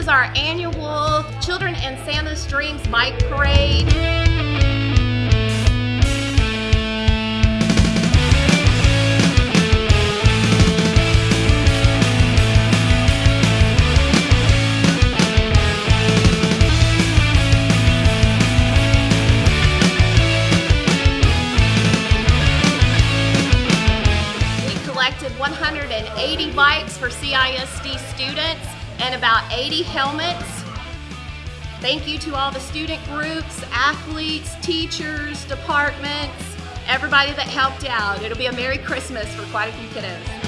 is our annual Children and Santa's Dreams Bike Parade. We collected 180 bikes for CISD students and about 80 helmets. Thank you to all the student groups, athletes, teachers, departments, everybody that helped out. It'll be a Merry Christmas for quite a few kiddos.